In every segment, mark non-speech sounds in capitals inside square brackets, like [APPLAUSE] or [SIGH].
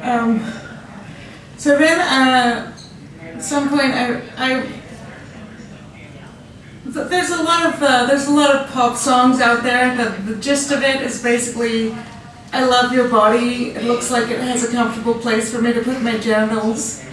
Um, so then, uh, at some point, I, I there's a lot of uh, there's a lot of pop songs out there. The, the gist of it is basically, I love your body. It looks like it has a comfortable place for me to put my genitals.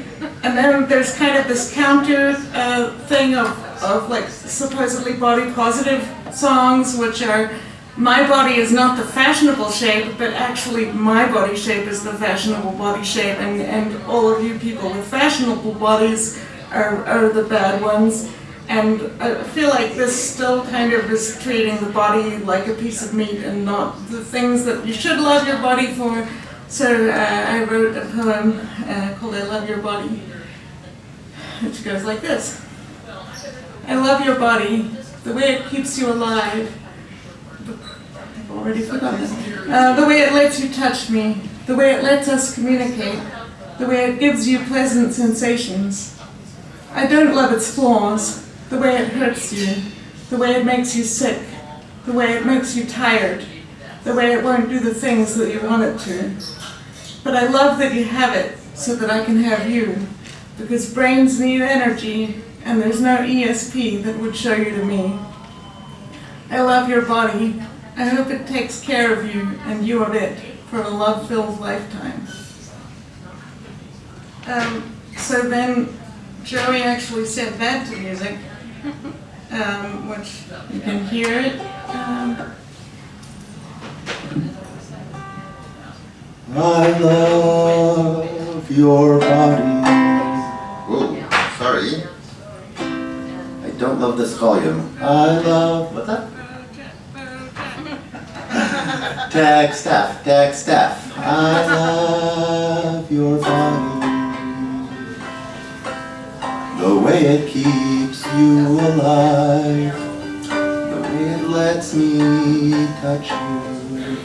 And then there's kind of this counter uh, thing of, of like supposedly body positive songs, which are my body is not the fashionable shape, but actually my body shape is the fashionable body shape, and, and all of you people with fashionable bodies are, are the bad ones. And I feel like this still kind of is treating the body like a piece of meat and not the things that you should love your body for. So uh, I wrote a poem uh, called I Love Your Body, which goes like this. I love your body, the way it keeps you alive. Already. Uh, the way it lets you touch me, the way it lets us communicate, the way it gives you pleasant sensations. I don't love its flaws, the way it hurts you, the way it makes you sick, the way it makes you tired, the way it won't do the things that you want it to. But I love that you have it so that I can have you, because brains need energy and there's no ESP that would show you to me. I love your body. I hope it takes care of you and you of it for a love-filled lifetime. Um, so then Joey actually set that to music um, which you can hear it. Um, I love your body. Whoa, sorry. I don't love this volume. I love, what's that? Tag staff, tag staff. I love your body. The way it keeps you alive. The way it lets me touch you.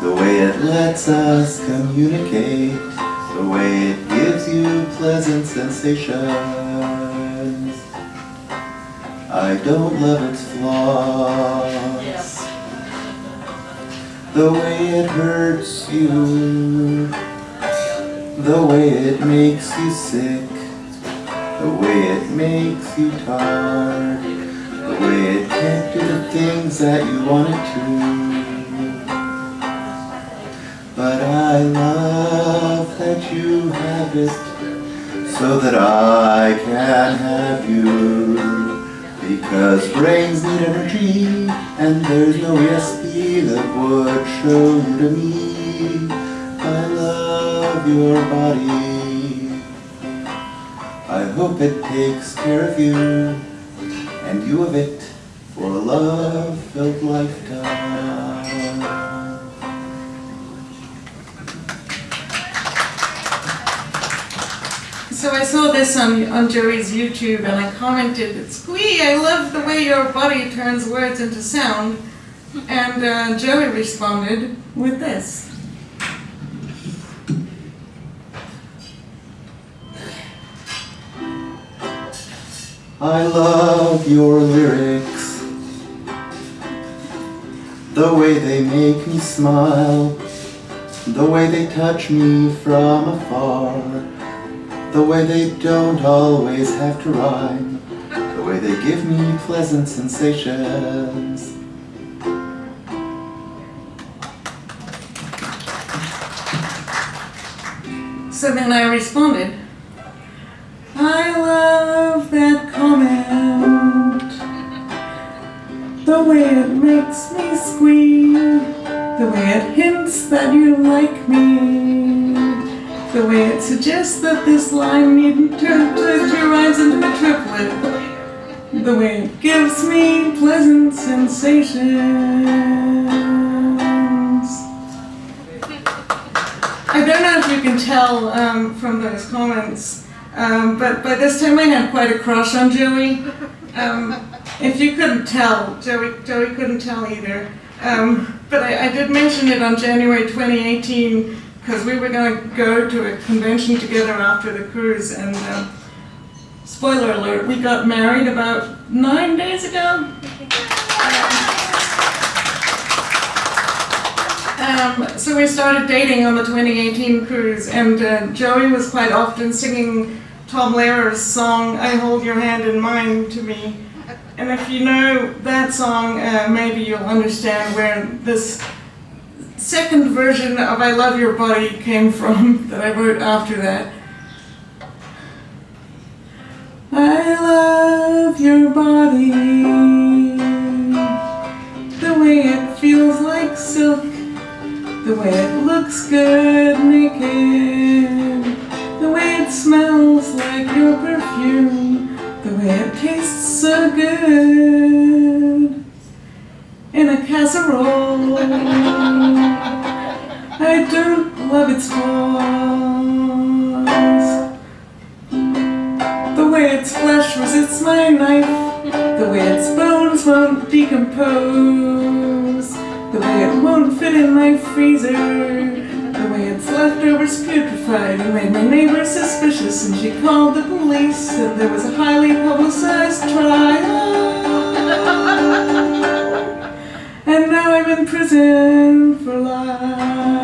The way it lets us communicate. The way it gives you pleasant sensations. I don't love its flaws. The way it hurts you. The way it makes you sick. The way it makes you tired. The way it can't do the things that you want it to. But I love that you have it so that I can have you. Because brains need energy and there's no ESP that would show you to me. I love your body. I hope it takes care of you and you of it for a love-filled lifetime. So I saw this on, on Joey's YouTube and I commented, Squee, I love the way your body turns words into sound. And uh, Joey responded with this. I love your lyrics The way they make me smile The way they touch me from afar The way they don't always have to rhyme The way they give me pleasant sensations So then I responded, I love that comment. The way it makes me squeal. The way it hints that you like me. It suggests that this line needn't turn to two rhymes into a triplet. The way it gives me pleasant sensations. I don't know if you can tell um, from those comments, um, but by this time I had quite a crush on Joey. Um, if you couldn't tell, Joey, Joey couldn't tell either. Um, but I, I, did mention it on January 2018 because we were going to go to a convention together after the cruise and uh, spoiler alert, we got married about nine days ago. Um, so we started dating on the 2018 cruise, and uh, Joey was quite often singing Tom Lehrer's song "I Hold Your Hand in Mine" to me. And if you know that song, uh, maybe you'll understand where this second version of "I Love Your Body" came from [LAUGHS] that I wrote after that. I love your body, the way it feels like silk, the way it looks good naked, the way it smells like your perfume, the way it tastes so good. In a casserole. I don't love its flaws. The way its flesh resists my knife, the way its bones won't decompose, the way it won't fit in my freezer, the way its leftovers putrefied and made my neighbor suspicious, and she called the police, and there was a highly publicized trial. And now I'm in prison for life.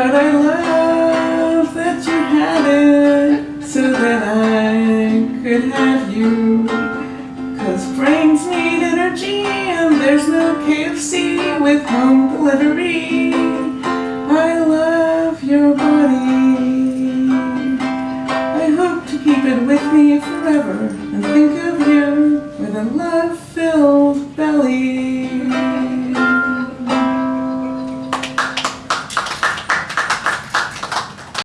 But I love that you had it so that I could have you. Cause brains need energy and there's no KFC with home delivery. I love your body. I hope to keep it with me forever and think of you with a love.